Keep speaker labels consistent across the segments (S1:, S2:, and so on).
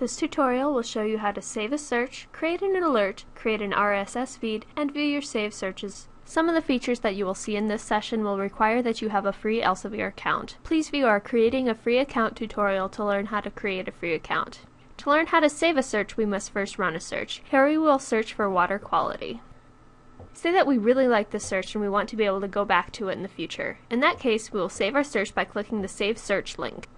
S1: This tutorial will show you how to save a search, create an alert, create an RSS feed, and view your saved searches. Some of the features that you will see in this session will require that you have a free Elsevier account. Please view our Creating a Free Account tutorial to learn how to create a free account. To learn how to save a search, we must first run a search. Here we will search for water quality. Say that we really like the search and we want to be able to go back to it in the future. In that case, we will save our search by clicking the Save Search link.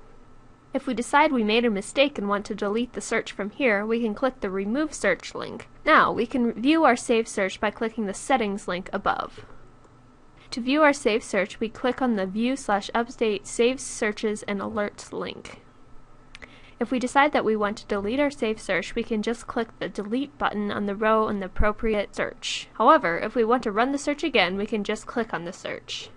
S1: If we decide we made a mistake and want to delete the search from here, we can click the Remove Search link. Now, we can view our saved search by clicking the Settings link above. To view our saved search, we click on the View slash Update Saved Searches and Alerts link. If we decide that we want to delete our saved search, we can just click the Delete button on the row in the appropriate search. However, if we want to run the search again, we can just click on the search.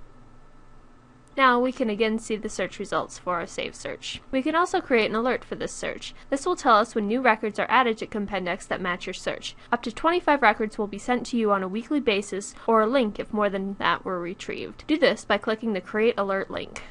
S1: Now we can again see the search results for our saved search. We can also create an alert for this search. This will tell us when new records are added to Compendex that match your search. Up to 25 records will be sent to you on a weekly basis or a link if more than that were retrieved. Do this by clicking the Create Alert link.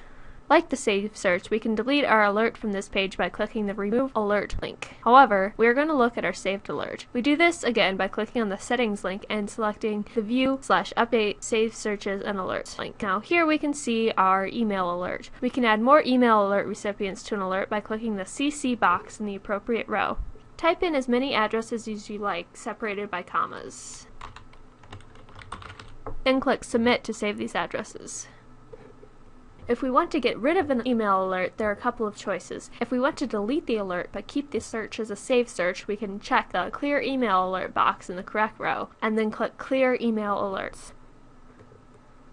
S1: Like the save search, we can delete our alert from this page by clicking the Remove Alert link. However, we are going to look at our saved alert. We do this again by clicking on the Settings link and selecting the View slash Update Save Searches and Alerts link. Now here we can see our email alert. We can add more email alert recipients to an alert by clicking the CC box in the appropriate row. Type in as many addresses as you like, separated by commas. Then click Submit to save these addresses. If we want to get rid of an email alert, there are a couple of choices. If we want to delete the alert but keep the search as a saved search, we can check the Clear Email Alert box in the correct row, and then click Clear Email Alerts.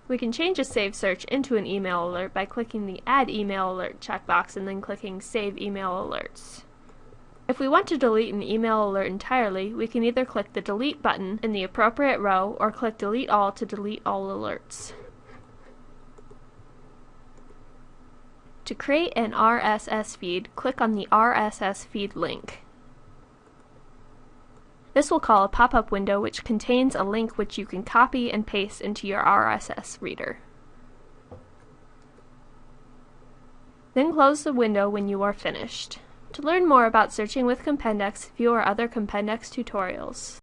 S1: We can change a saved search into an email alert by clicking the Add Email Alert checkbox and then clicking Save Email Alerts. If we want to delete an email alert entirely, we can either click the Delete button in the appropriate row or click Delete All to delete all alerts. To create an RSS feed, click on the RSS feed link. This will call a pop-up window which contains a link which you can copy and paste into your RSS reader. Then close the window when you are finished. To learn more about searching with Compendex, view our other Compendex tutorials.